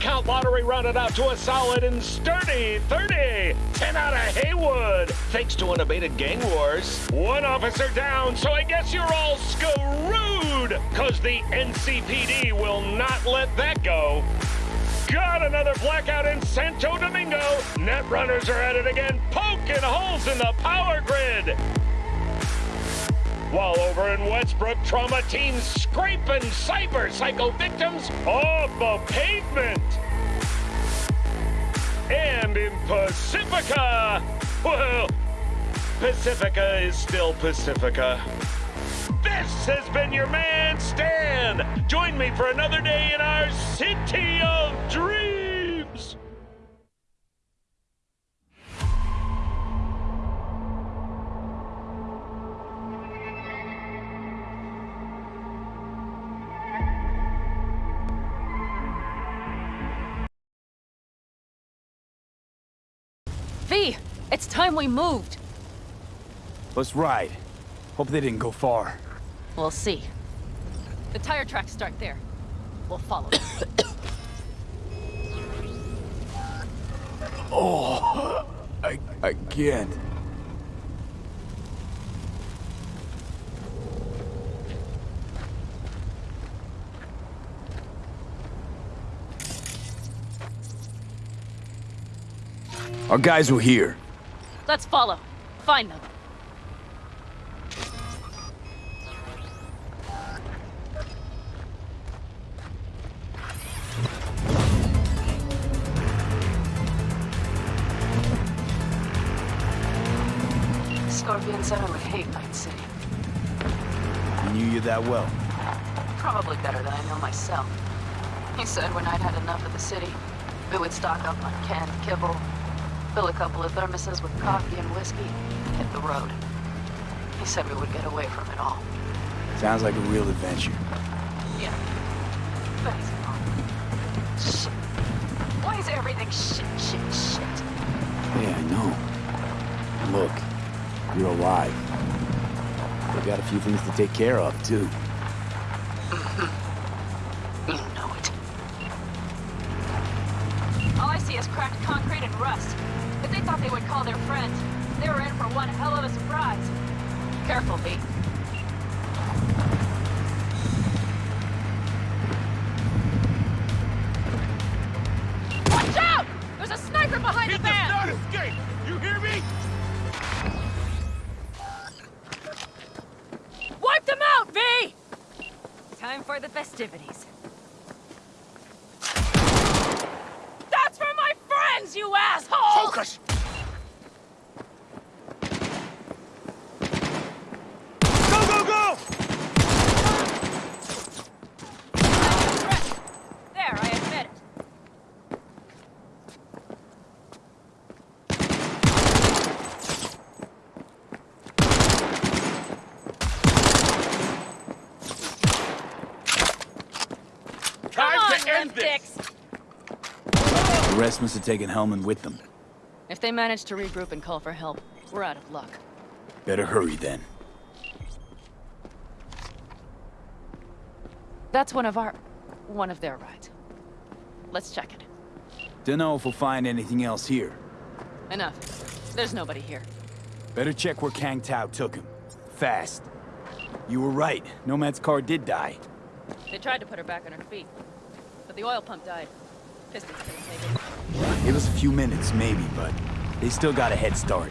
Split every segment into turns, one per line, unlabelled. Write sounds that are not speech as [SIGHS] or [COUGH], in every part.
Count lottery rounded out to a solid and sturdy 30. 10 out of Heywood, thanks to unabated gang wars. One officer down, so I guess you're all screwed, cause the NCPD will not let that go. Got another blackout in Santo Domingo. Net runners are at it again, poking holes in the power grid. While over in Westbrook, trauma teams scraping cyber psycho victims off the pavement. And in Pacifica, well, Pacifica is still Pacifica. This has been your man, Stan. Join me for another day in our city of dreams.
Time we moved.
Let's ride. Hope they didn't go far.
We'll see. The tire tracks start there. We'll follow. [COUGHS]
Oh, I, I can't. Our guys were here.
Let's follow. Find them.
Scorpion Center would hate Night City.
I knew you that well.
Probably better than I know myself. He said when I'd had enough of the city, we would stock up on canned kibble, fill a couple of thermoses with coffee and whiskey, hit the road. He said we would get away from it all.
Sounds like a real adventure.
Yeah. He's wrong. Shit. Why is everything shit, shit, shit?
Yeah, I know. Look, you're alive. We got a few things to take care of, too. Must have taken Hellman with them.
If they manage to regroup and call for help, we're out of luck.
Better hurry, then.
That's one of our... one of their rides. Let's check it.
Dunno if we'll find anything else here.
Enough. There's nobody here.
Better check where Kang Tao took him. Fast. You were right. Nomad's car did die.
They tried to put her back on her feet. But the oil pump died.
Give us a few minutes, maybe, but they still got a head start.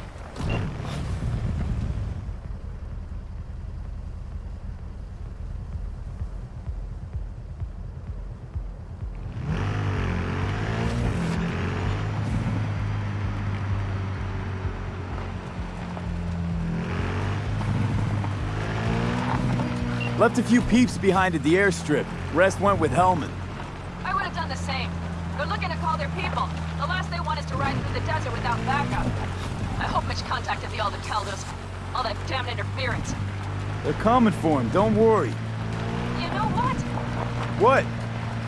Left a few peeps behind at the airstrip. Rest went with Hellman.
I would have done the same. They're looking to call their people. The last they want is to ride through the desert without backup. I hope Mitch contacted the Aldecaldos. All that damn interference.
They're coming for him, don't worry.
You know what?
What?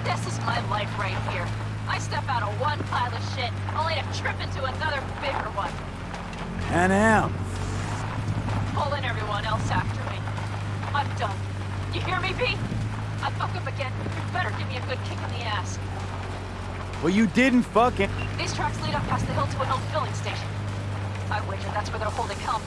This is my life right here. I step out of one pile of shit, only to trip into another bigger one.
And Am.
Pulling everyone else after me. I'm done. You hear me, V? I fuck up again, you better give me a good kick in the ass.
Well, you didn't fucking...
These tracks lead up past the hill to an old filling station. I wager that's where they're holding Helm.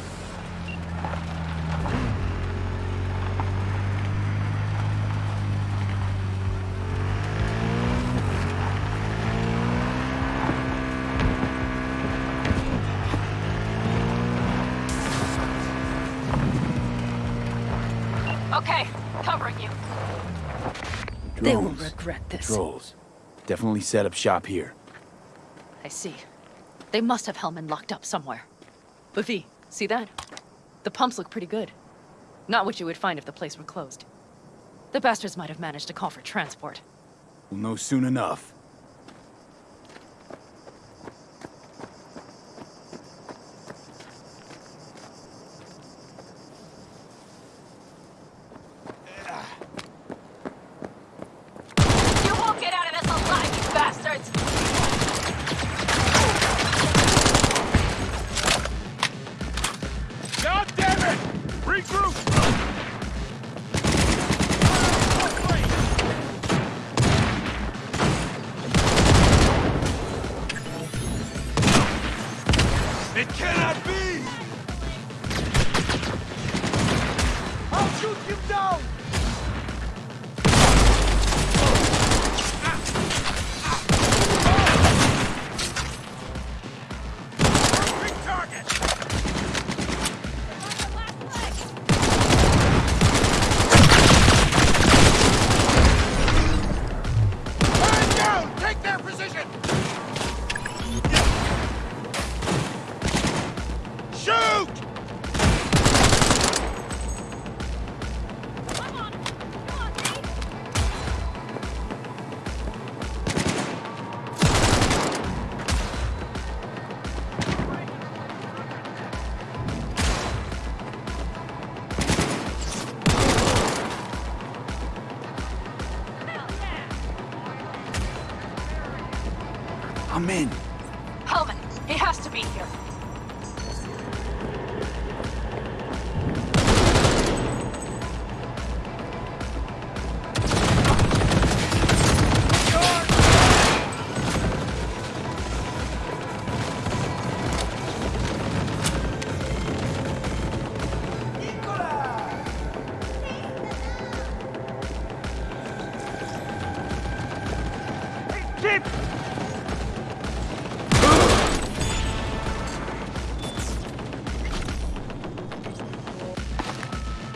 Definitely set up shop here.
I see. They must have Hellman locked up somewhere. But V, see that? The pumps look pretty good. Not what you would find if the place were closed. The bastards might have managed to call for transport.
We'll know soon enough.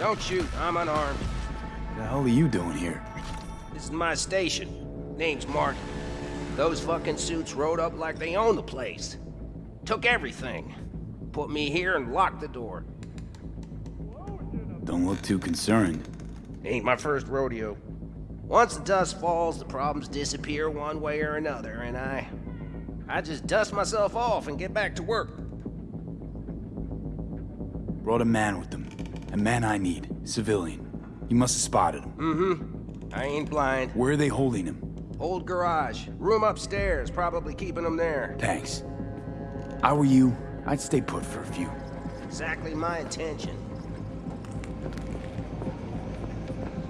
Don't shoot, I'm unarmed.
What the hell are you doing here?
This is my station. Name's Mark. Those fucking suits rode up like they own the place. Took everything. Put me here and locked the door.
Don't look too concerned.
Ain't my first rodeo. Once the dust falls, the problems disappear one way or another, and I... I just dust myself off and get back to work.
Brought a man with them. A man I need. Civilian. You must have spotted him.
Mm-hmm. I ain't blind.
Where are they holding him?
Old garage. Room upstairs, probably keeping him there.
Thanks. I were you, I'd stay put for a few.
Exactly my intention.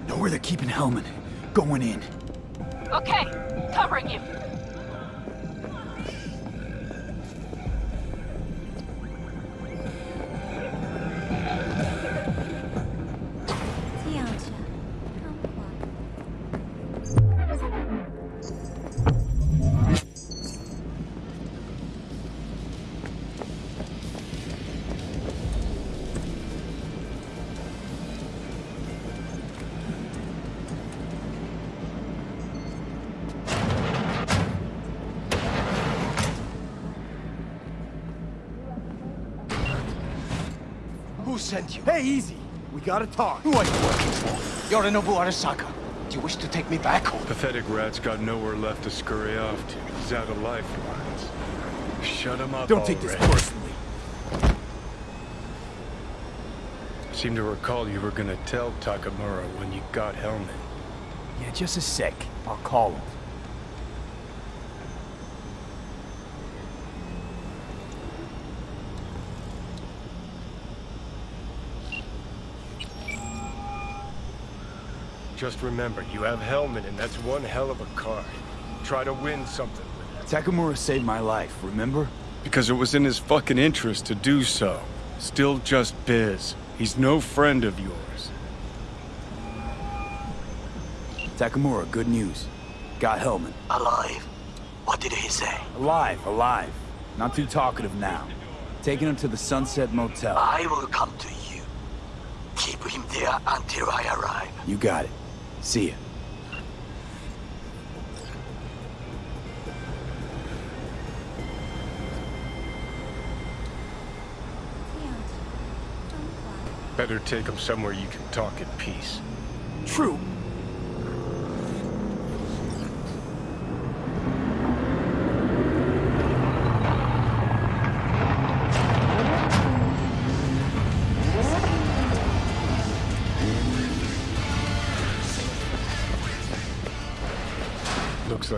Know where they're keeping Hellman. Going in.
Okay, covering you.
Sent you?
Hey, easy. We gotta talk.
Who are you working for? Yorinobu Arasaka. Do you wish to take me back home?
Pathetic rat's got nowhere left to scurry off to. He's out of lifelines. Shut him up
Don't take this
already.
personally.
Seem to recall you were gonna tell Takemura when you got Hellman.
Yeah, just a sec. I'll call him.
Just remember, you have Hellman, and that's one hell of a card. Try to win something with it.
Takemura saved my life, remember?
Because it was in his fucking interest to do so. Still just Biz. He's no friend of yours.
Takemura, good news. Got Hellman.
Alive. What did he say?
Alive, alive. Not too talkative now. Taking him to the Sunset Motel.
I will come to you. Keep him there until I arrive.
You got it. See ya.
Better take him somewhere you can talk in peace.
True.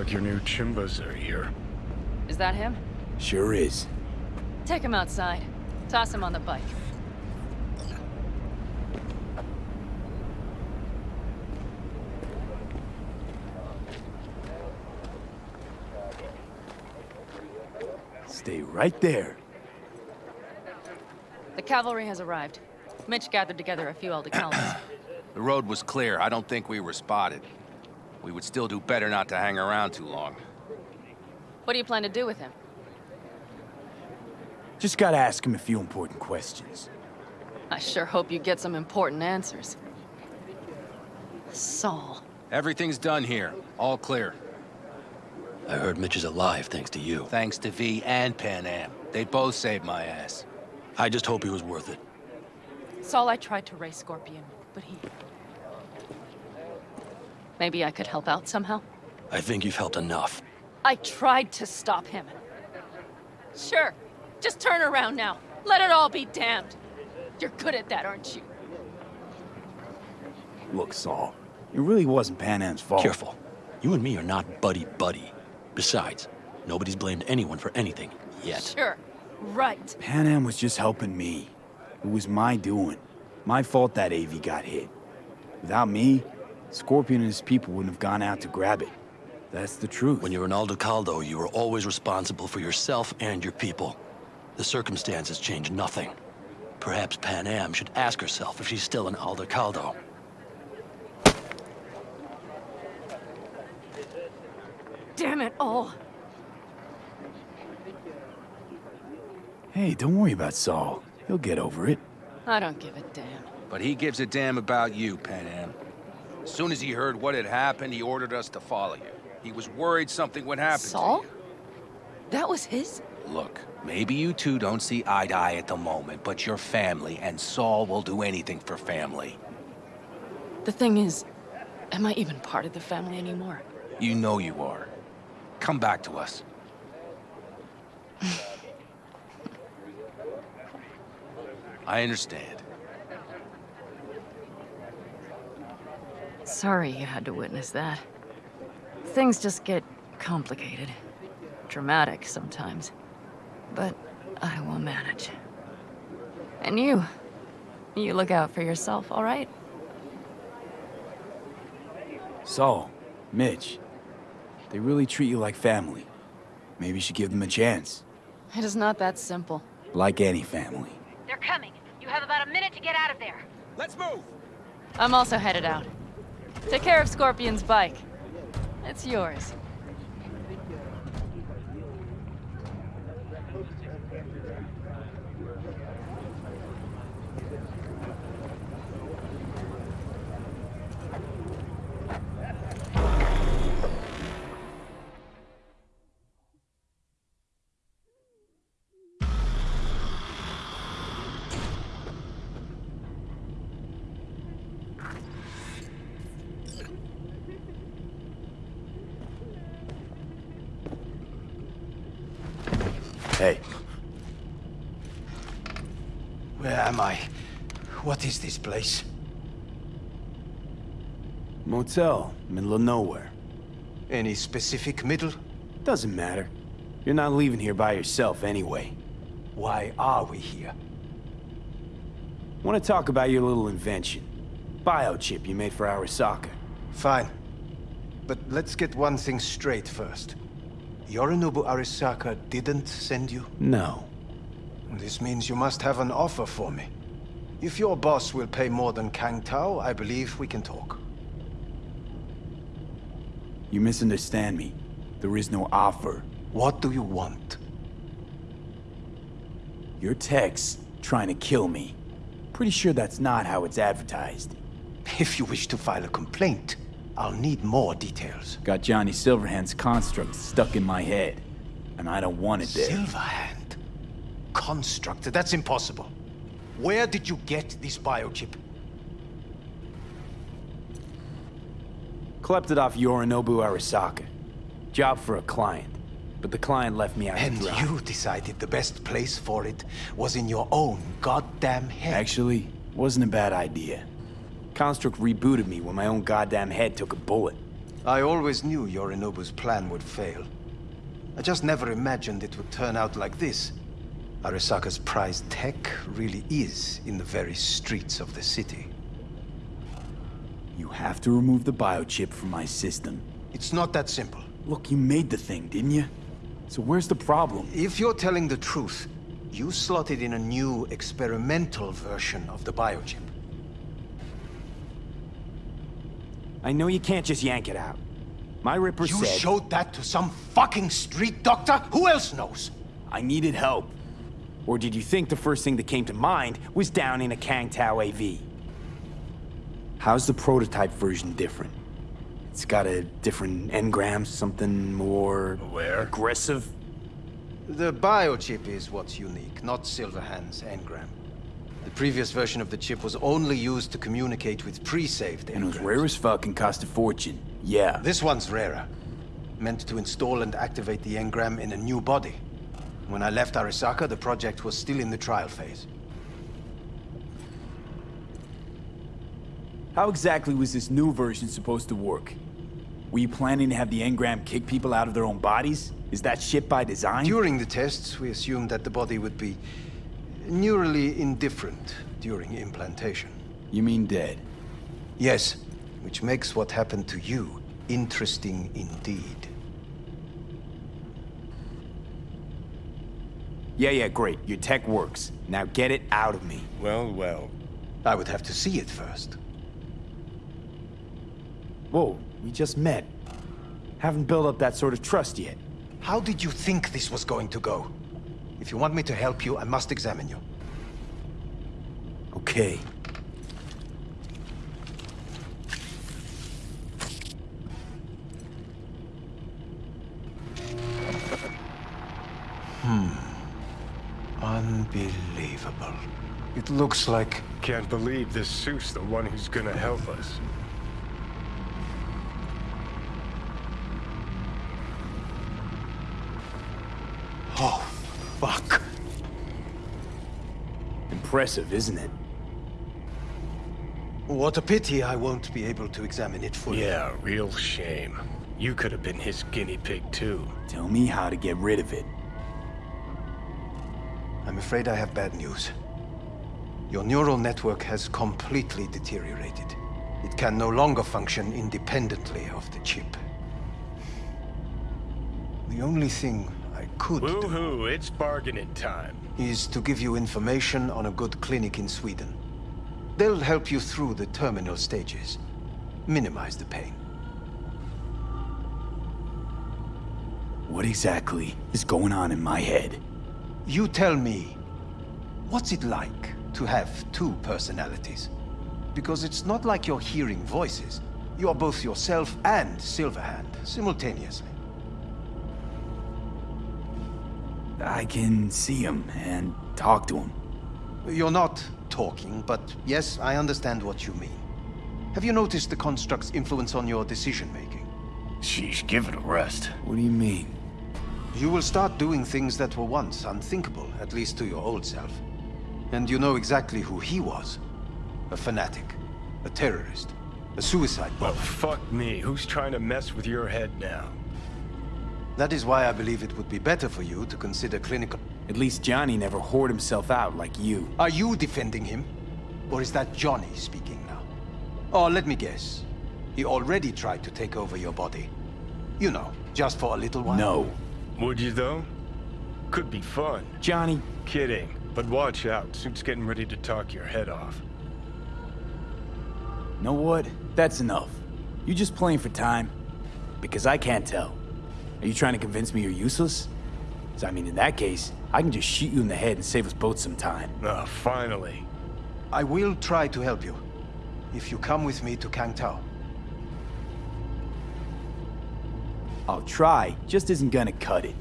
Like your new Chimbas are here.
Is that him?
Sure is.
Take him outside. Toss him on the bike.
Stay right there.
The cavalry has arrived. Mitch gathered together a few Aldecaldos.
The road was clear. I don't think we were spotted. We would still do better not to hang around too long.
what do you plan to do with him?
Just gotta ask him a few important questions.
I sure hope you get some important answers. Saul.
Everything's done here. All clear.
I heard Mitch is alive thanks to you.
Thanks to V and Panam. They both saved my ass.
I just hope he was worth it.
Saul, I tried to raise Scorpion, but he... Maybe I could help out somehow?
I think you've helped enough.
I tried to stop him. Sure. Just turn around now. Let it all be damned. You're good at that, aren't you?
Look, Saul, it really wasn't Panam's fault.
Careful. You and me are not buddy-buddy. Besides, nobody's blamed anyone for anything, yet.
Sure. Right.
Panam was just helping me. It was my doing. My fault that AV got hit. Without me, Scorpion and his people wouldn't have gone out to grab it. That's the truth.
When you're an Aldecaldo, you are always responsible for yourself and your people. The circumstances change nothing. Perhaps Panam should ask herself if she's still an Aldecaldo.
Damn it all.
Hey, don't worry about Saul. He'll get over it.
I don't give a damn.
But he gives a damn about you, Panam. As soon as he heard what had happened, he ordered us to follow you. He was worried something would happen
Saul?
to you.
That was his?
Look, maybe you two don't see eye to eye at the moment, but you're family, and Saul will do anything for family.
The thing is, am I even part of the family anymore?
You know you are. Come back to us. [SIGHS] I understand.
Sorry you had to witness that. Things just get complicated. Dramatic sometimes. But I will manage. And you. You look out for yourself, all right?
Saul, Mitch, they really treat you like family. Maybe you should give them a chance.
It is not that simple.
Like any family.
They're coming. You have about a minute to get out of there.
Let's move!
I'm also headed out. Take care of Scorpion's bike. It's yours.
Hey,
Where am I? What is this place?
motel, middle of nowhere.
Any specific middle?
Doesn't matter. You're not leaving here by yourself anyway.
Why are we here?
Want to talk about your little invention? Biochip you made for Arasaka.
Fine. But let's get one thing straight first. Yorinobu Arasaka didn't send you?
No.
This means you must have an offer for me. If your boss will pay more than Kang Tao, I believe we can talk.
You misunderstand me. There is no offer.
What do you want?
Your text trying to kill me. Pretty sure that's not how it's advertised.
If you wish to file a complaint, I'll need more details.
Got Johnny Silverhand's construct stuck in my head. And I don't want it there.
Silverhand? Construct? That's impossible. Where did you get this biochip?
Klept it off Yorinobu Arasaka. Job for a client. But the client left me out
And you decided the best place for it was in your own goddamn head.
Actually, wasn't a bad idea. Construct rebooted me when my own goddamn head took a bullet.
I always knew Yorinobu's plan would fail. I just never imagined it would turn out like this. Arasaka's prized tech really is in the very streets of the city.
You have to remove the biochip from my system.
It's not that simple.
Look, you made the thing, didn't you? So where's the problem?
If you're telling the truth, you slotted in a new experimental version of the biochip.
I know you can't just yank it out. My Ripper
You
said...
showed that to some fucking street doctor? Who else knows?
I needed help. Or did you think the first thing that came to mind was down in a Kang Tao AV? How's the prototype version different? It's got a different engram, something more...
Where?
Aggressive?
The biochip is what's unique, not Silverhand's engram. The previous version of the chip was only used to communicate with pre-saved
And it was rare as fuck and cost a fortune. Yeah.
This one's rarer. Meant to install and activate the engram in a new body. When I left Arasaka, the project was still in the trial phase.
How exactly was this new version supposed to work? Were you planning to have the engram kick people out of their own bodies? Is that shit by design?
During the tests, we assumed that the body would be neurally indifferent during implantation.
You mean dead?
Yes, which makes what happened to you interesting indeed.
Yeah, yeah, great. Your tech works. Now get it out of me.
Well, well.
I would have to see it first.
Whoa, we just met. Haven't built up that sort of trust yet.
How did you think this was going to go? If you want me to help you, I must examine you.
Okay. Hmm.
Unbelievable. It looks like...
Can't believe this suit's the one who's gonna help us.
Oh, fuck.
Impressive, isn't it?
What a pity I won't be able to examine it fully.
Yeah, real shame. You could have been his guinea pig, too.
Tell me how to get rid of it.
I'm afraid I have bad news. Your neural network has completely deteriorated. It can no longer function independently of the chip. The only thing I could do
Woohoo, it's bargaining time.
is to give you information on a good clinic in Sweden. They'll help you through the terminal stages. Minimize the pain.
What exactly is going on in my head?
You tell me, what's it like to have two personalities? Because it's not like you're hearing voices. You are both yourself and Silverhand, simultaneously.
I can see him and talk to him.
You're not talking, but yes, I understand what you mean. Have you noticed the construct's influence on your decision-making?
Sheesh, give it a rest.
What do you mean?
You will start doing things that were once unthinkable, at least to your old self. And you know exactly who he was. A fanatic. A terrorist. A suicide bomber.
Well, fuck me. Who's trying to mess with your head now?
That is why I believe it would be better for you to consider clinical...
At least Johnny never whored himself out like you.
Are you defending him? Or is that Johnny speaking now? Oh, let me guess. He already tried to take over your body. You know, just for a little while.
No.
Would you, though? Could be fun.
Johnny,
Kidding. But watch out. Suit's getting ready to talk your head off.
know what? That's enough. You just playing for time? Because I can't tell. Are you trying to convince me you're useless? 'Cause, I mean, in that case, I can just shoot you in the head and save us both some time.
Ah, finally.
I will try to help you. If you come with me to Kang Tao.
I'll try, just isn't gonna cut it.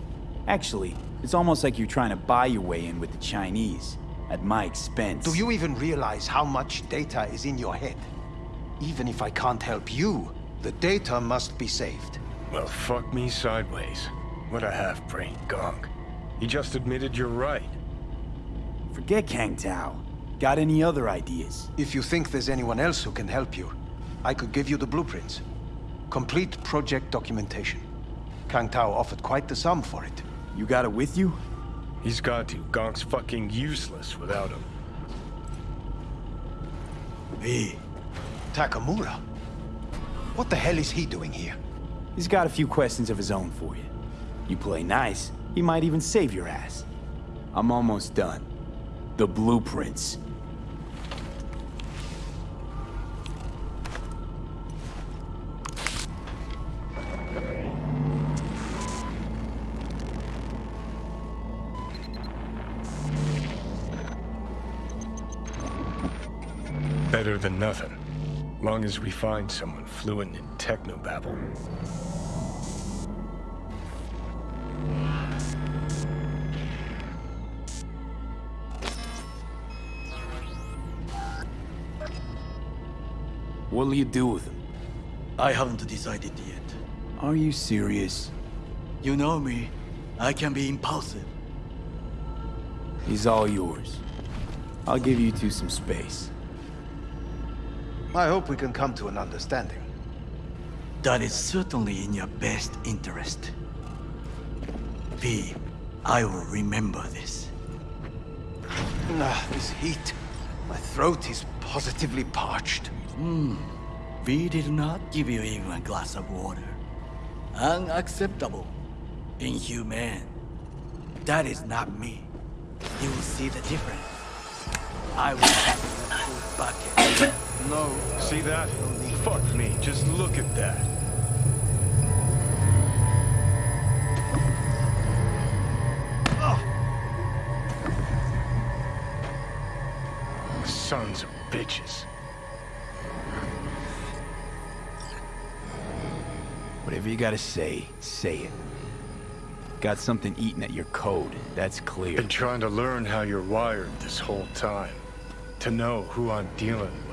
Actually, it's almost like you're trying to buy your way in with the Chinese, at my expense.
Do you even realize how much data is in your head? Even if I can't help you, the data must be saved.
Well, fuck me sideways. What a half-brained gonk. He just admitted you're right.
Forget Kang Tao. Got any other ideas?
If you think there's anyone else who can help you, I could give you the blueprints. Complete project documentation. Kang Tao offered quite the sum for it.
You got it with you?
He's got to. Gonk's fucking useless without him.
V. Takemura? What the hell is he doing here?
He's got a few questions of his own for you. You play nice, he might even save your ass. I'm almost done. The blueprints.
Long as we find someone fluent in technobabble.
What'll you do with him?
I haven't decided yet.
Are you serious?
You know me. I can be impulsive.
He's all yours. I'll give you two some space.
I hope we can come to an understanding.
That is certainly in your best interest. V, I will remember this.
Ah, this heat. My throat is positively parched.
Hmm. V did not give you even a glass of water. Unacceptable. Inhumane. That is not me. You will see the difference. I will have you a full bucket.
No.
See that? Fuck me. Just look at that. Ah. Sons of bitches.
Whatever you gotta say, say it. Got something eating at your code, that's clear.
Been trying to learn how you're wired this whole time. To know who I'm dealing with.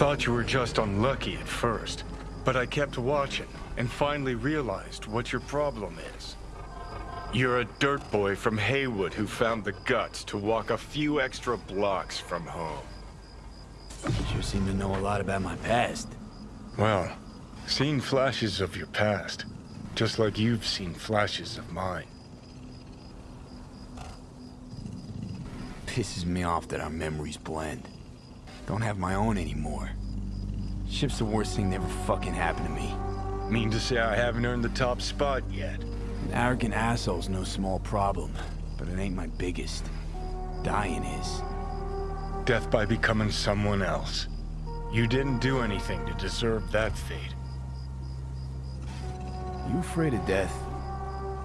Thought you were just unlucky at first, but I kept watching and finally realized what your problem is. You're a dirt boy from Heywood who found the guts to walk a few extra blocks from home.
Sure seem to know a lot about my past.
Well, seen flashes of your past, just like you've seen flashes of mine.
Pisses me off that our memories blend. Don't have my own anymore. Ship's the worst thing that ever fucking happened to me.
Mean to say I haven't earned the top spot yet.
An arrogant asshole's no small problem, but it ain't my biggest. Dying is.
Death by becoming someone else. You didn't do anything to deserve that fate.
You afraid of death?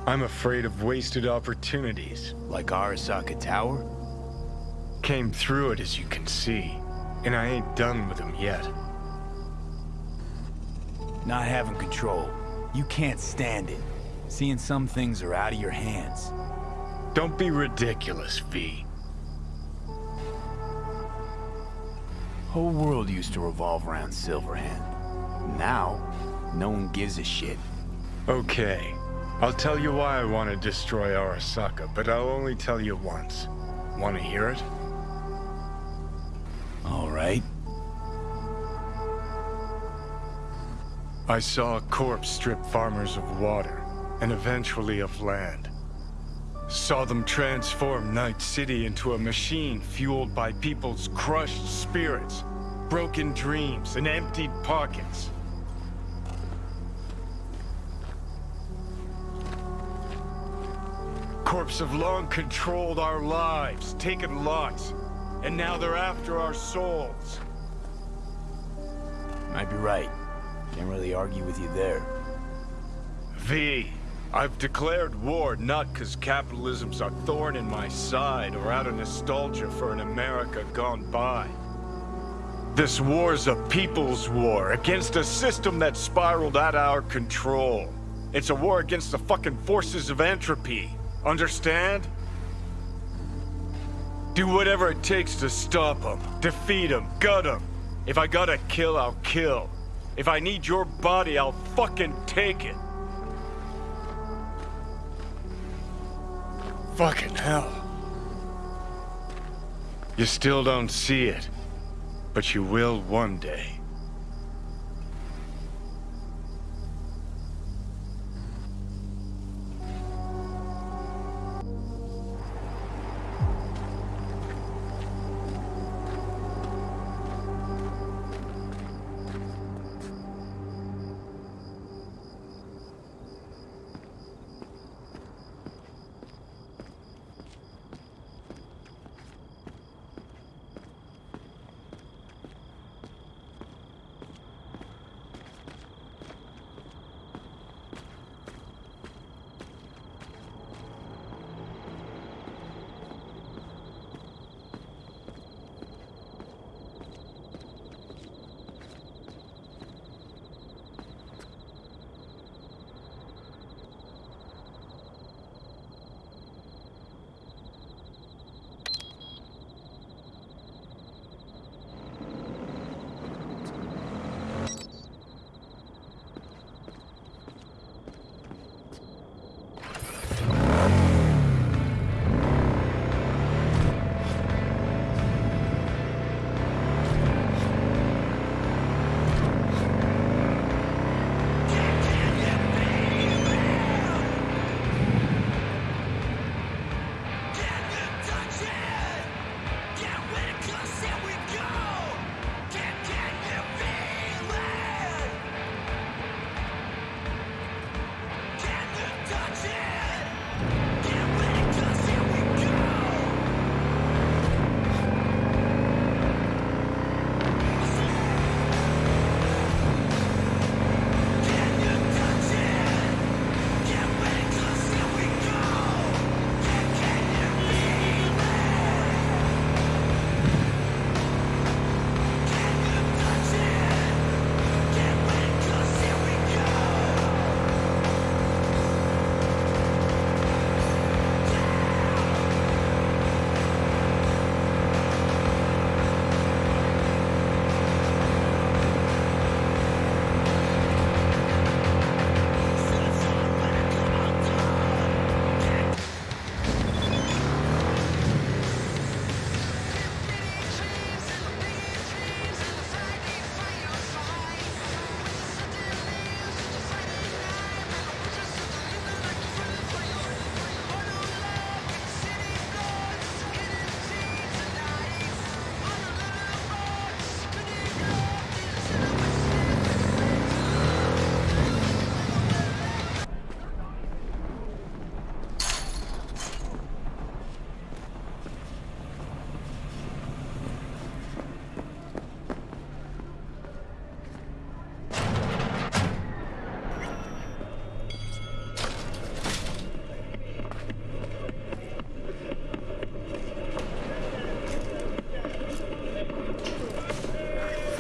I'm afraid of wasted opportunities.
Like Arasaka Tower?
Came through it as you can see, and I ain't done with him yet.
Not having control. You can't stand it. Seeing some things are out of your hands.
Don't be ridiculous, V.
Whole world used to revolve around Silverhand. Now, no one gives a shit.
Okay. I'll tell you why I want to destroy Arasaka, but I'll only tell you once. Want to hear it? I saw a corpse strip farmers of water, and eventually of land. Saw them transform Night City into a machine fueled by people's crushed spirits. broken dreams, and emptied pockets. Corps have long controlled our lives, taken lots, and now they're after our souls.
Might be right. Can't really argue with you there.
V, I've declared war not because capitalism's a thorn in my side or out of nostalgia for an America gone by. This war's a people's war against a system that spiraled out of our control. It's a war against the fucking forces of entropy. Understand? Do whatever it takes to stop them, defeat them, gut them. If I gotta kill, I'll kill. If I need your body, I'll fucking take it. Fucking hell. You still don't see it, but you will one day.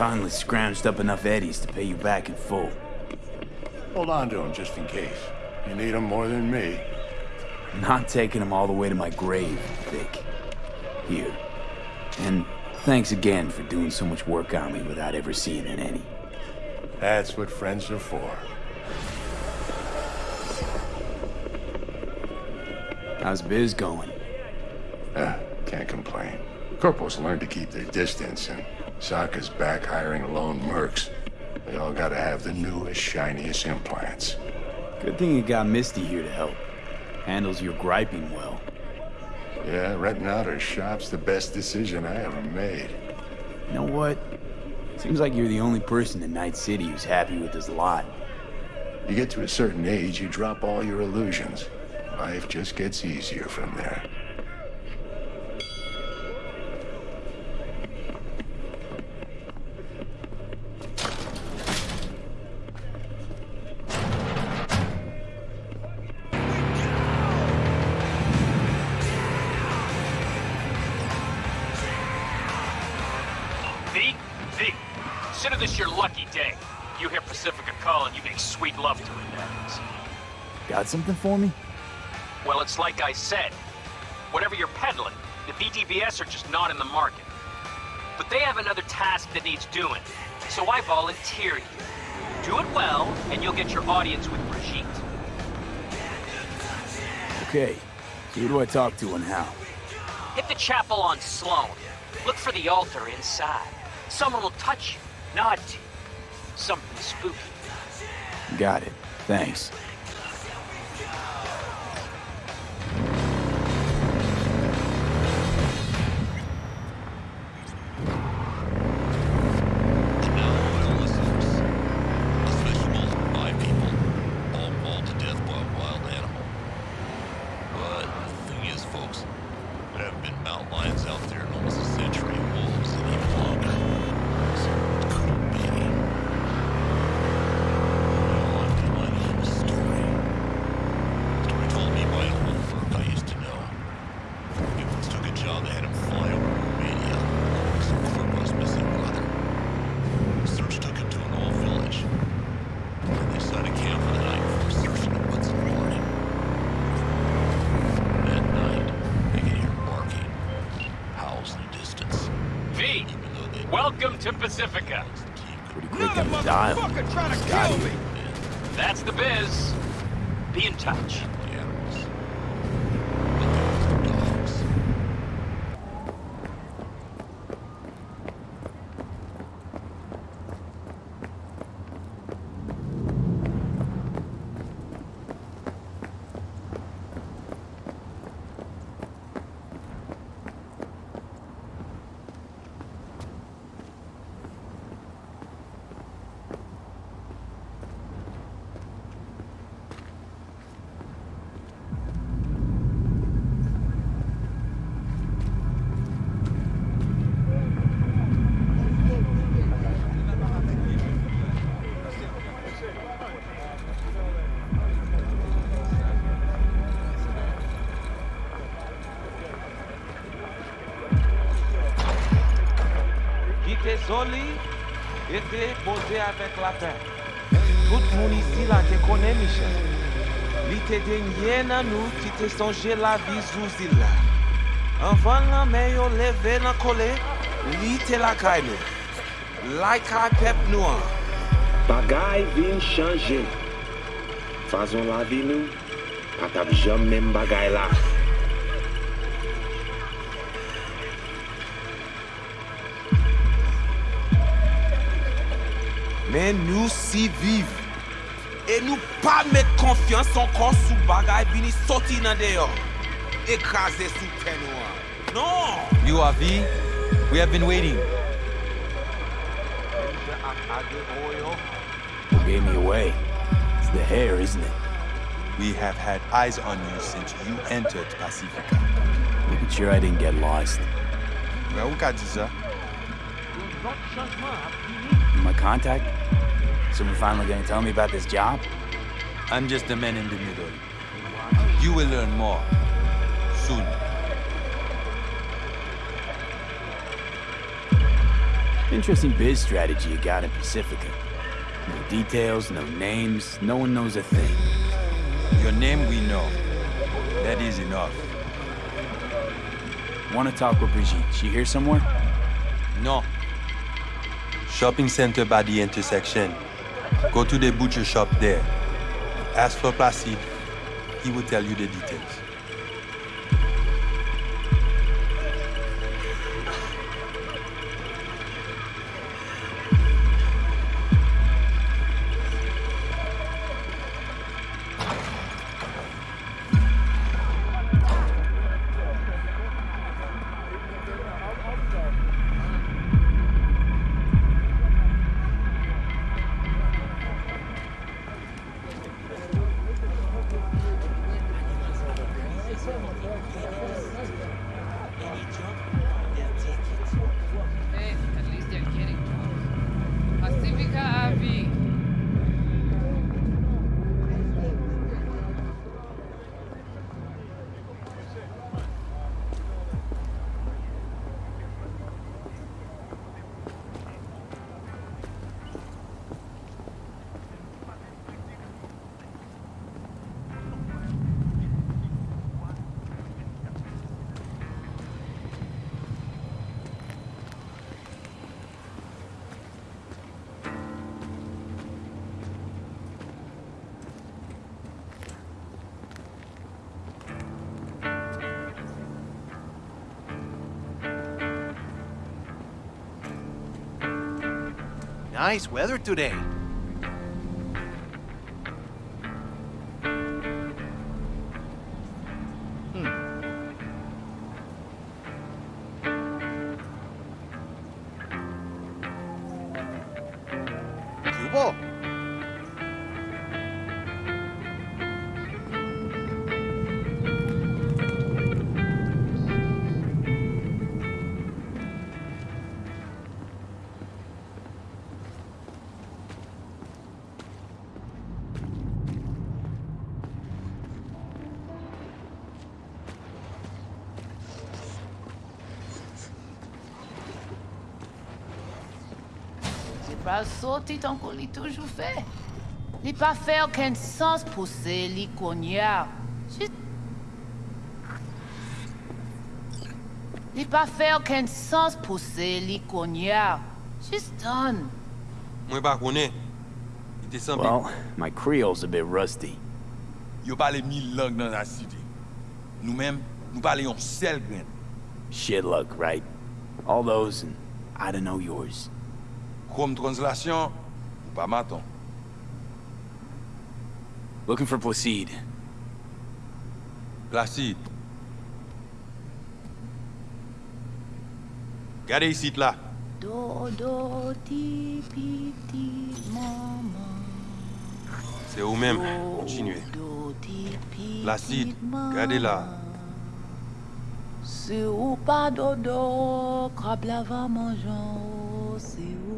Finally scrounged up enough eddies to pay you back in full.
Hold on to them just in case. You need them more than me.
Not taking them all the way to my grave, Vik. Here. And thanks again for doing so much work on me without ever seeing an any.
That's what friends are for.
How's biz going?
Uh, can't complain. Corporals learn to keep their distance, and Sokka's back hiring lone mercs. They all gotta have the newest, shiniest implants.
Good thing you got Misty here to help. Handles your griping well.
Yeah, renting out her shop's the best decision I ever made.
You know what?
Seems like you're the only person in Night City who's happy with this lot.
You get to a certain age, you drop all your illusions. Life just gets easier from there.
Something for me?
Well, it's like I said. Whatever you're peddling, the VDBs are just not in the market. But they have another task that needs doing, so I volunteer you. Do it well, and you'll get your audience with Brigitte.
Okay. So who do I talk to and how?
Hit the chapel on Sloan. Look for the altar inside. Someone will touch you, nod to you. Something spooky.
Got it. Thanks.
klaten. Tout moun isi la te konen Michel. Li te denye nan nou ki te sonje la vi sou zila. Anvan la men yo leve nan kole, li te la kay nou. Lakay pep nou an.
Bagay vin chanje. Fazon la vi nou, patap jom men bagay la.
Men nou si vive. E nou pa met konfians ankon sou bagay bini soti nan deyo. Ekraze sou ten nou. Non!
You are V. We have been waiting.
Who gave me away? It's the hair, isn't it?
We have had eyes on you since you entered Pacifica.
Making sure I didn't get lost.
Well, we got you, sir.
My contact? Someone finally gonna tell me about this job?
I'm just the man in the middle. You will learn more. Soon.
Interesting biz strategy you got in Pacifica. No details, no names, no one knows a thing.
Your name we know. That is enough.
Wanna talk with Brigitte? She here somewhere?
No. Shopping center by the intersection. Go to the butcher shop there. Ask for Placide. He will tell you the details.
Nice weather today.
La sortie tant qu'on l'a toujours fait. Il pas fait aucun sens pour ces licorniards. Il pas fait aucun sens pour ces licorniards. Just done.
Moi pas connais. Il descend.
Well, my Creole's a bit rusty.
Yo parle mille langues dans la cité. Nous-mêmes, nous parlons seul grain.
Shit luck, right? All those and I don't know yours.
Kom translasyon, ou pa maton.
Looking for Placide.
Placide. Gade yisit la.
Do, do, ti, pi, ti, maman.
Se ou menm, kontinue. Placide, gade la.
Se ou pa dodo, krab la va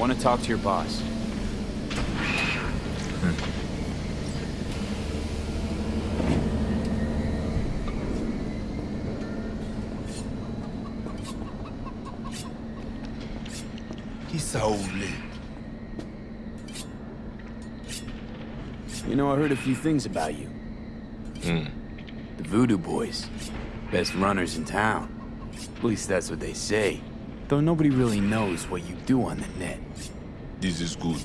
Want to talk to your boss.
Ki sa ou vle?
You know, I heard a few things about you.
Hmm.
The Voodoo Boys. Best runners in town. At least that's what they say. Though nobody really knows what you do on the net.
This is good.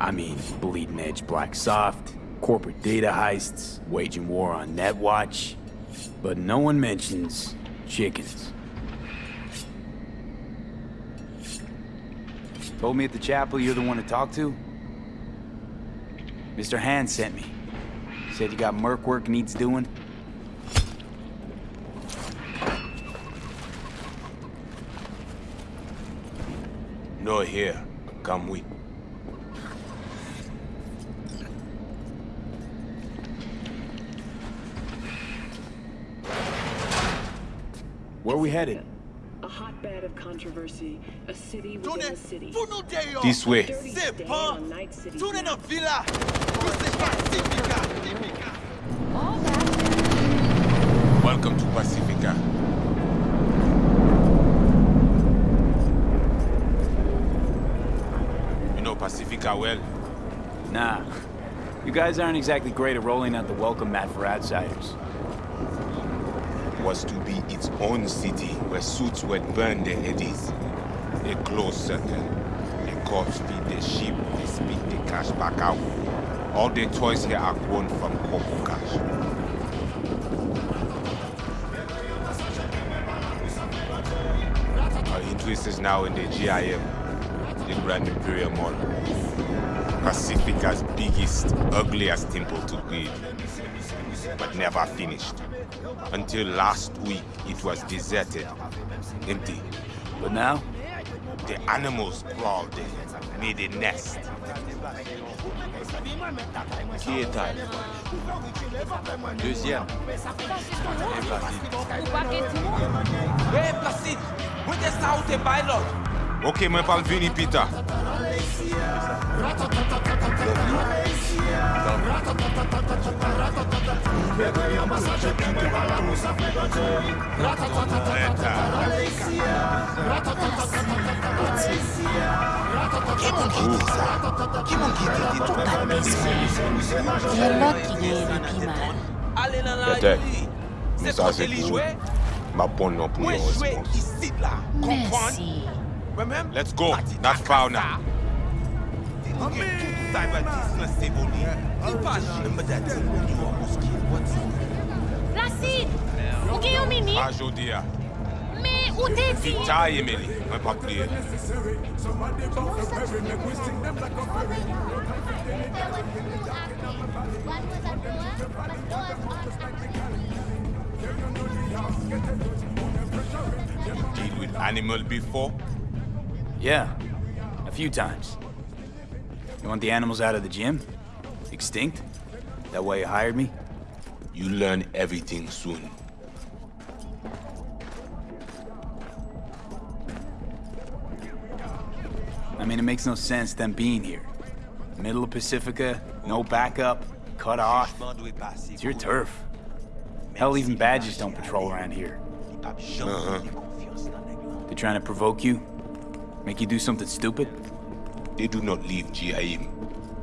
I mean, bleeding edge black soft, corporate data heists, waging war on Netwatch. But no one mentions chickens. Told me at the chapel you're the one to talk to? Mr. Hand sent me. Said you got merc work needs doing.
No here. Come with.
Where are we headed?
A hotbed of controversy, a city within a city.
This way.
C'est pas. Night City.
Tourne nan villa!
Welcome to Pacifica. You know Pacifica well?
Nah. You guys aren't exactly great at rolling out the welcome mat for outsiders.
Was to be its own city where suits would burn their eddies. A close circle. The cops feed the sheep, they spit the cash back out. All the toys here are grown from Corpo cash. Our interest is now in the GIM, the Grand Imperial Mall. Pacifica's biggest, ugliest temple to greed, but never finished. Until last week, it was deserted, empty.
But now?
The animals crawled in, made a nest.
Qui est taille? Deuxième.
Hey, Placide! Mwen de sa ou te bay lot?
Ok, mwen pal vini
pita.
Pete, mwen sa se pou mwen pon nan pou yon respons. Mersi.
Merci.
Let's go, not foul now.
Placide! Ou gen yon mini?
A jodi ya.
Me ou te di?
Ta ye meli, mwen pa kliye. Deal with animal before?
Yeah, a few times. You want the animals out of the gym? Extinct? That why you hired me?
You learn everything soon.
I mean, it makes no sense them being here. Middle of Pacifica, no backup, cut off. It's your turf. Hell, even badges don't patrol around here.
Uh-huh.
They're trying to provoke you? Make you do something stupid?
They do not leave GIM.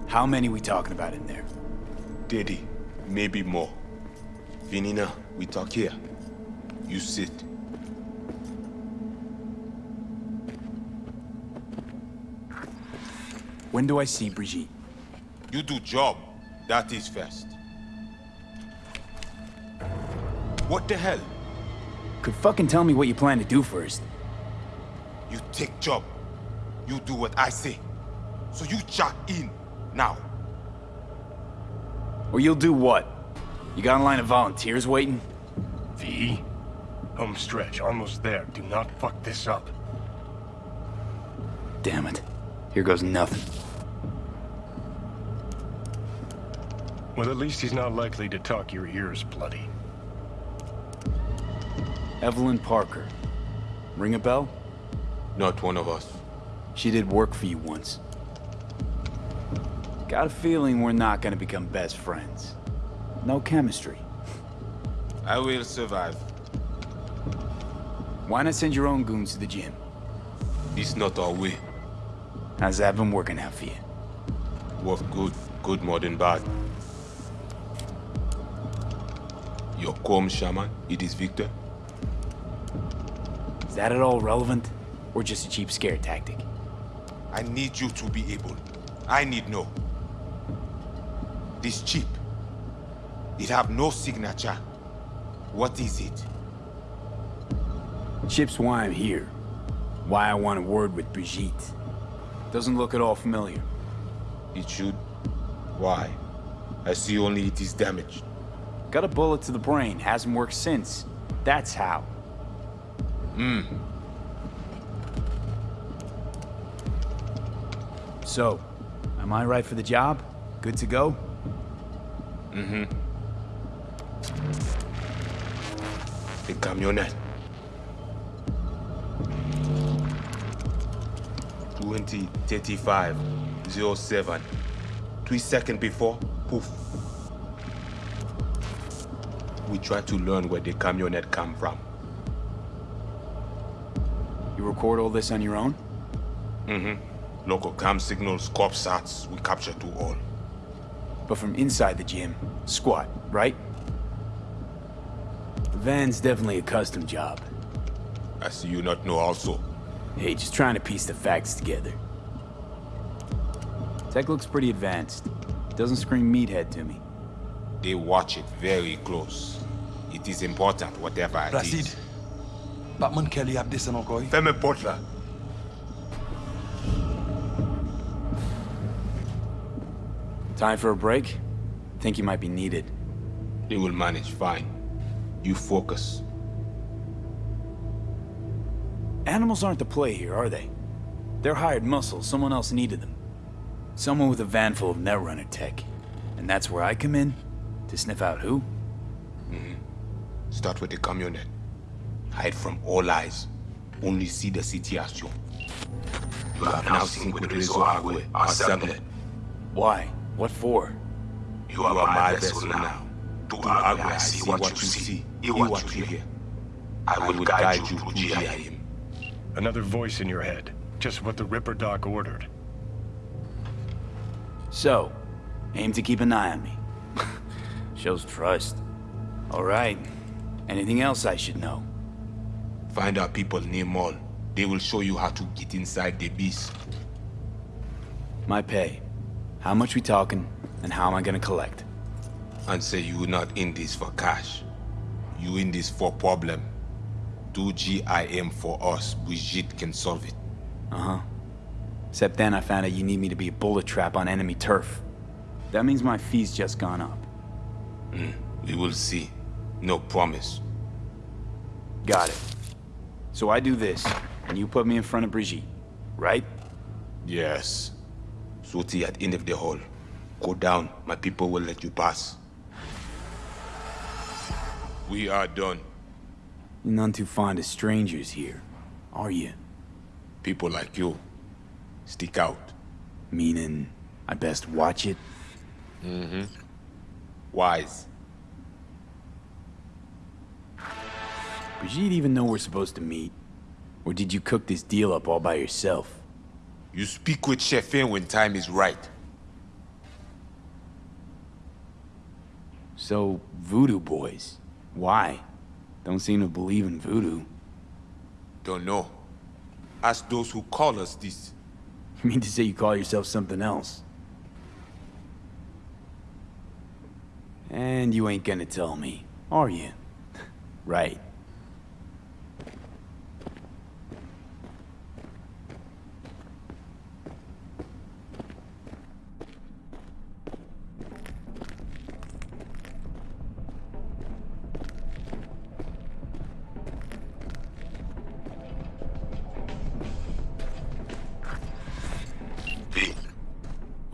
How many we talking about in there?
Daddy, maybe more. Vinina, we talk here. You sit.
When do I see Brigitte?
You do job. That is first. What the hell?
Could fucking tell me what you plan to do first.
You take job. You do what I say. So you jack in. Now.
Or you'll do what? You got a line of volunteers waiting?
V? Home stretch, almost there. Do not fuck this up.
Damn it. Here goes nothing.
Well, at least he's not likely to talk your ears bloody.
Evelyn Parker. Ring a bell?
Not one of us.
She did work for you once. Got a feeling we're not gonna become best friends. No chemistry.
I will survive.
Why not send your own goons to the gym?
It's not our way.
How's that been working out for you?
Work good. Good more than bad. Your calm shaman, it is Victor.
Is that at all relevant? Or just a cheap scare tactic?
I need you to be able. I need no. This chip. It have no signature. What is it?
Chip's why I'm here. Why I want a word with Brigitte. Doesn't look at all familiar.
It should. Why? I see only it is damaged.
Got a bullet to the brain, hasn't worked since. That's how.
Hmm.
So, am I right for the job? Good to go?
Mm-hmm. The camionette. 20, 35, 07. Three seconds before, poof. We try to learn where the camionette come from.
You record all this on your own?
Mm-hmm. Local cam signals, corp sats, we capture to all.
But from inside the gym, squat, right? The van's definitely a custom job.
I see you not know also.
Hey, just trying to piece the facts together. Tech looks pretty advanced. Doesn't scream meathead to me.
They watch it very close. It is important, whatever it
Placide.
is.
Batman Kelly have this encore.
Fais-moi porte là.
Time for a break? Think you might be needed.
They will manage fine. You focus.
Animals aren't the play here, are they? They're hired muscle, someone else needed them. Someone with a van full of Netrunner tech. And that's where I come in? To sniff out who?
Mm-hmm. Start with the camionette. Hide from all eyes. Only see the situation. You have now seen with Rizzo Agwe, assembled.
Why? What for?
You are my vessel now. To Agwe, I see what you see, hear what you hear. I will guide you through GIM.
Another voice in your head. Just what the Ripper Doc ordered.
So, aim to keep an eye on me. [LAUGHS] Shows trust. All right. Anything else I should know?
Find our people near Mall. They will show you how to get inside the beast.
My pay. How much we talking, and how am I gonna collect?
And say you not in this for cash. You in this for problem. Do GIM for us. Brigitte can solve it.
Uh-huh. Except then I found out you need me to be a bullet trap on enemy turf. That means my fee's just gone up.
Mm, we will see. No promise.
Got it. So I do this, and you put me in front of Brigitte, right?
Yes. Suti at end of the hall. Go down. My people will let you pass. We are done.
You're none too fond of strangers here, are you?
People like you. Stick out.
Meaning, I best watch it?
Mm-hmm. Wise.
Brigitte even know we're supposed to meet? Or did you cook this deal up all by yourself?
You speak with Chefin when time is right.
So, voodoo boys. Why? Don't seem to believe in voodoo.
Don't know. Ask those who call us this. [LAUGHS]
You mean to say you call yourself something else? And you ain't gonna tell me, are you? [LAUGHS] right.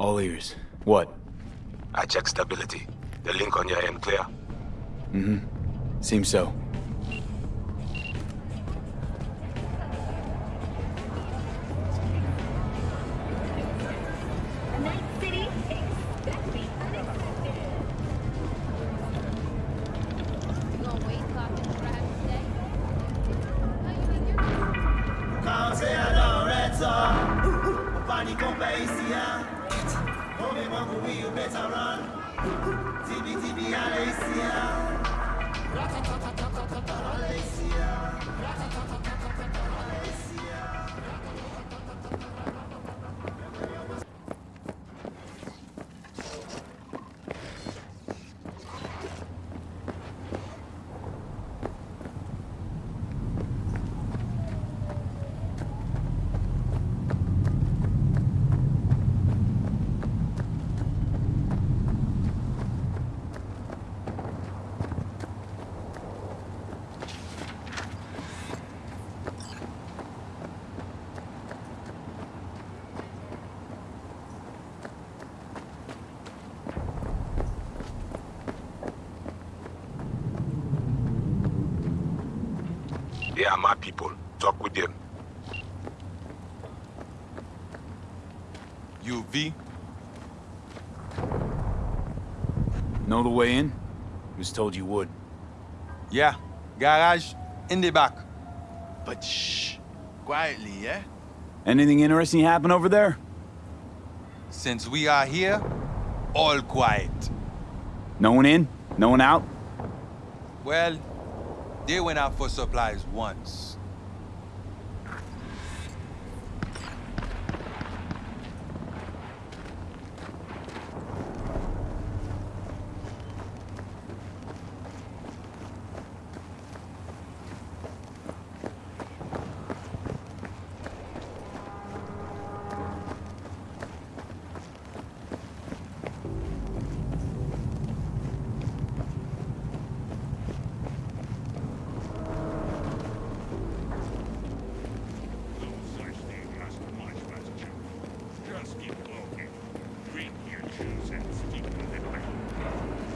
All ears. What?
I check stability. The link on your end clear.
Mm-hmm. Seems so. The way in? Was told you would.
Yeah. Garage, in the back. But shh. Quietly, yeah?
Anything interesting happen over there?
Since we are here, all quiet.
No one in? No one out?
Well, they went out for supplies once.
Just keep walking. Drink your juice and stick to the plan.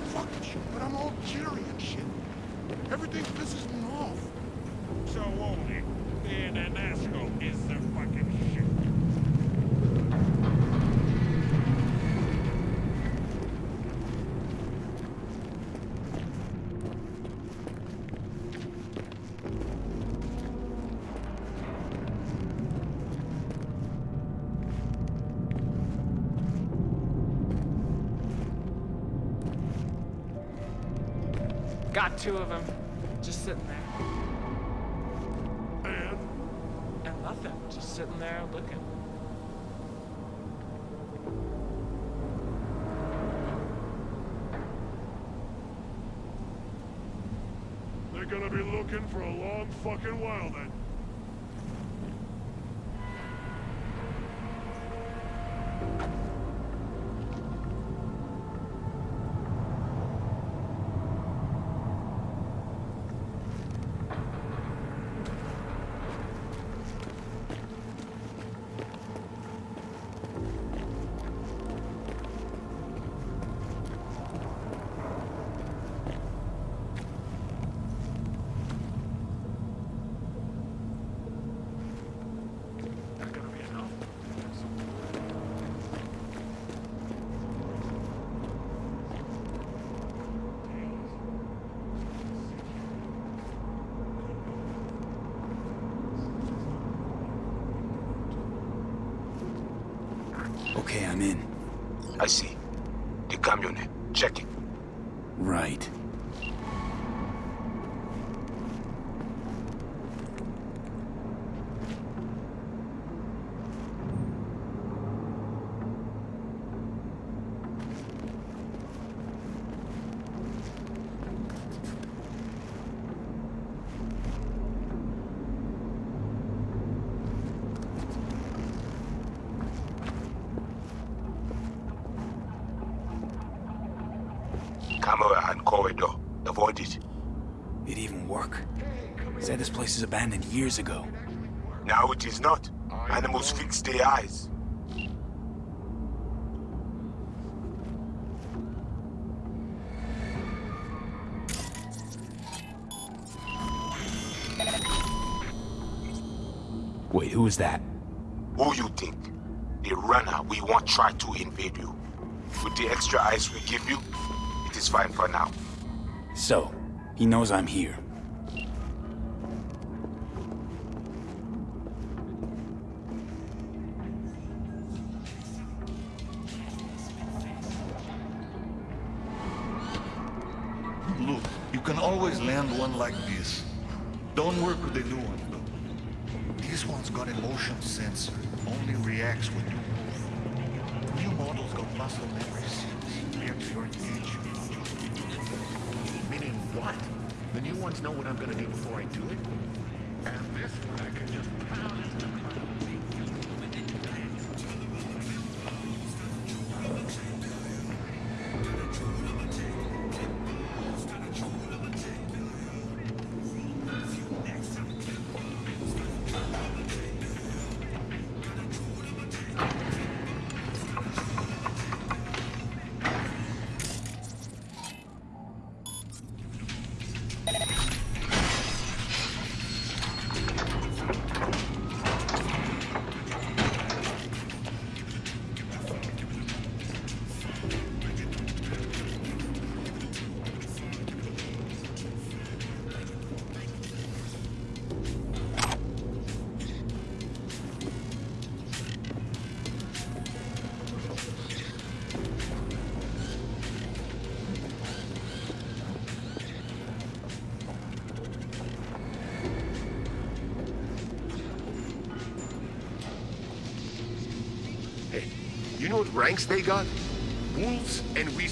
Fuck you, but I'm all cheery and shit. Everything pisses me off.
So only, being an asshole is the fucking shit.
Got two of them, just sitting there.
And?
And nothing, just sitting there looking.
They're gonna be looking for a long fucking while
I see. The camionette. Eh? Check it.
Right.
Camera and corridor. Avoid it.
It even work. Said this place is abandoned years ago.
Now it is not. Animals fix their eyes.
Wait, who is that?
Who you think? The runner we want try to invade you. With the extra eyes we give you, it is fine for now.
So, he knows I'm here.
Reacts when you. New models got muscle memory seals. React to your engagement. Meaning what? The new ones know what I'm gonna do before I do it? And this one I can just pound what ranks they got? Wolves and weasels.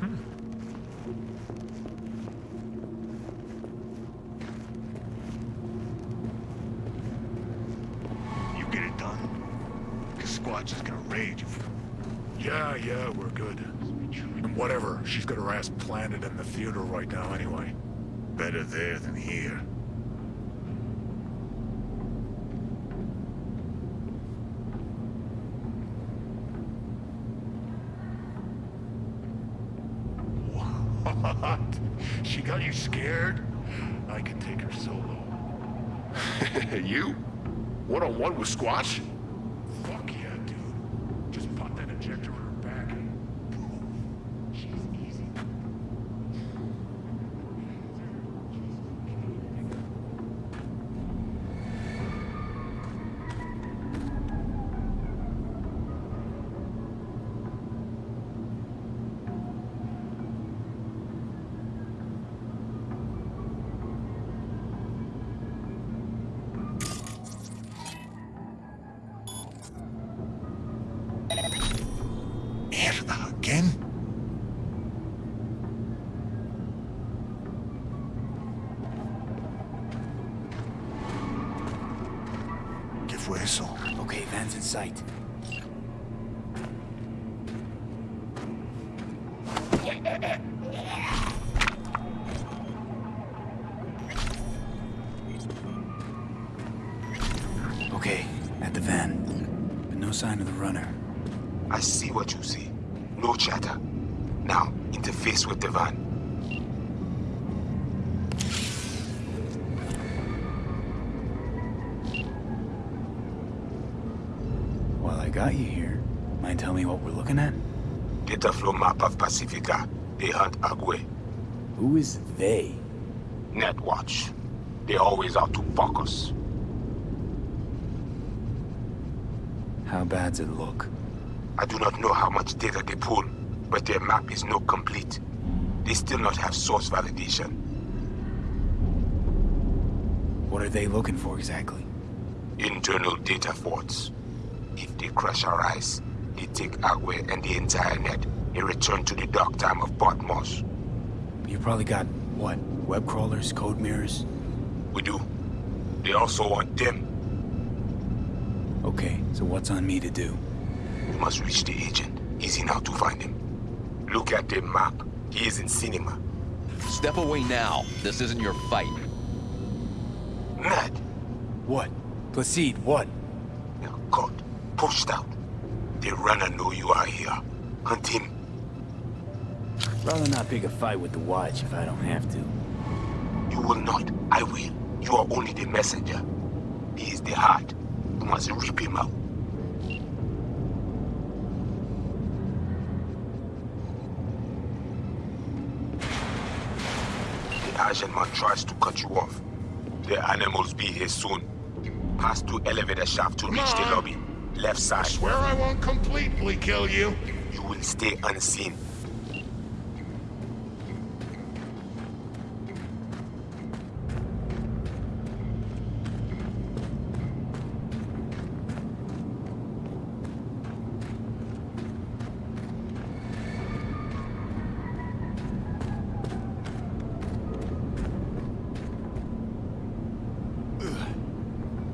Hmm. rage if...
Yeah, yeah, we're good. And whatever, she's got her ass planted in the theater right now anyway.
Better there than here.
What? She got you scared? I can take her solo. [LAUGHS]
you? One on one with Squatch?
Data flow map of Pacifica. They hunt Agwe.
Who is they?
Netwatch. They always out to fuck us.
How bad's it look?
I do not know how much data they pull, but their map is not complete. They still not have source validation.
What are they looking for exactly?
Internal data forts. If they crush our ice, they take Agwe and the entire net and return to the dark time of Potmos.
You probably got, what, web crawlers, code mirrors?
We do. They also want them.
Okay, so what's on me to do?
We must reach the agent. Easy now to find him. Look at the map. He is in cinema.
Step away now. This isn't your fight.
Ned!
What? Placide, what?
You're caught. Pushed out. The runner know you are here. Hunt him.
Rather not pick a fight with the Watch if I don't have to.
You will not. I will. You are only the messenger. He is the heart. You must rip him out. The Asian man tries to cut you off. The animals be here soon. Pass to elevator shaft to
Come
reach the lobby. Left side.
Swear I won't completely kill you.
You will stay unseen.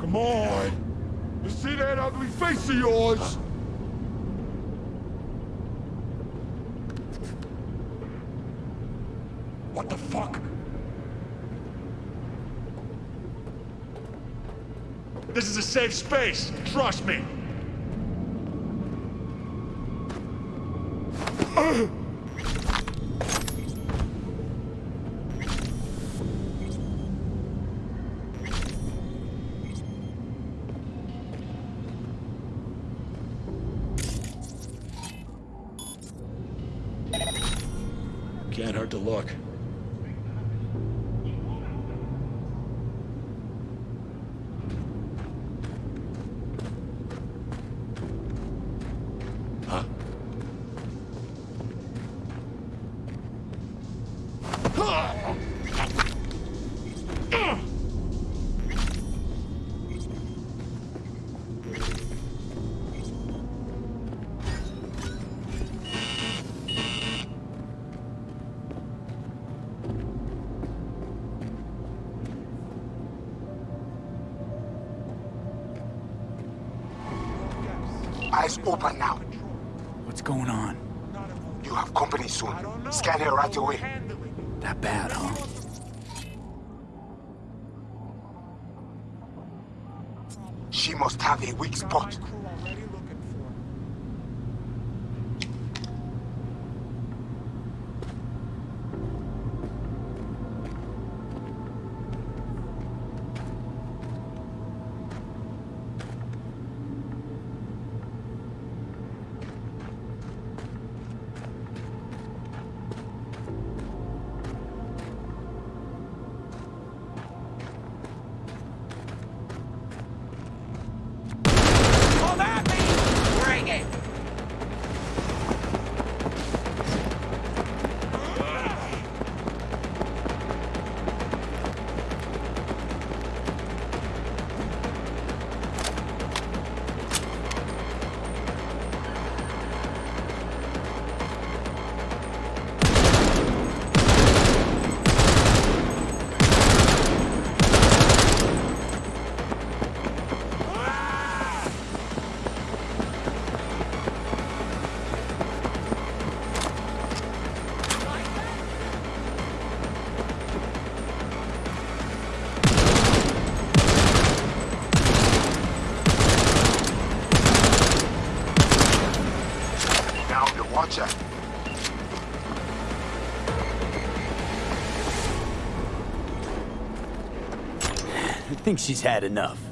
Come on. You see that ugly face of yours? What the fuck? This is a safe space. Trust me.
Think she's had enough.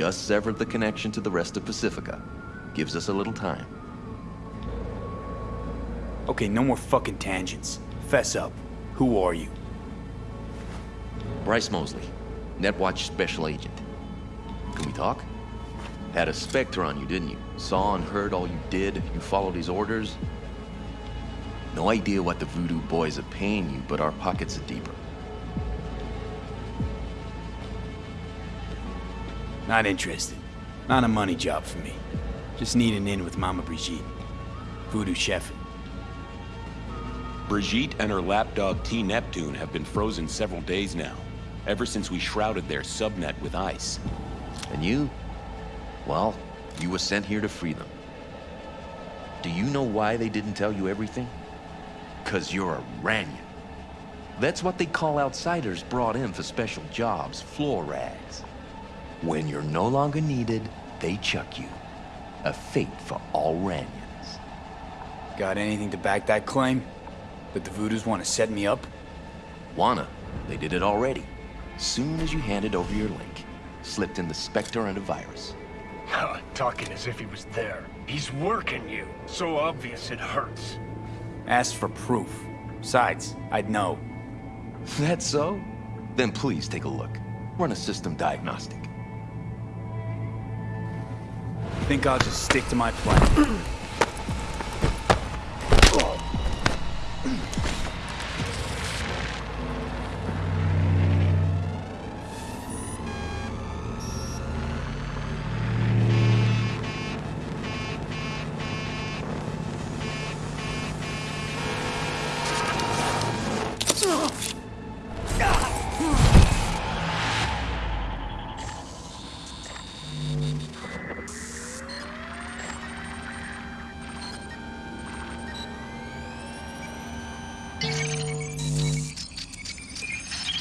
Just severed the connection to the rest of Pacifica. Gives us a little time.
Okay, no more fucking tangents. Fess up. Who are you?
Bryce Mosley, Netwatch Special Agent. Can we talk? Had a Spectre on you, didn't you? Saw and heard all you did. You followed his orders. No idea what the Voodoo Boys are paying you, but our pockets are deeper.
Not interested. Not a money job for me. Just need an in with Mama Brigitte. Voodoo chef.
Brigitte and her lapdog T Neptune have been frozen several days now, ever since we shrouded their subnet with ice.
And you? Well, you were sent here to free them. Do you know why they didn't tell you everything? Cause you're a Ranyan. That's what they call outsiders brought in for special jobs, floor rags. When you're no longer needed, they chuck you. A fate for all Ranyans.
Got anything to back that claim? That the Voodoos want to set me up?
Wanna. They did it already. Soon as you handed over your link. Slipped in the Spectre and a virus. [LAUGHS]
Talking as if he was there. He's working you. So obvious it hurts.
Asked for proof. Besides, I'd know. [LAUGHS]
That's so? Then please take a look. Run a system diagnostic.
Think I'll just stick to my plan. [CLEARS THROAT]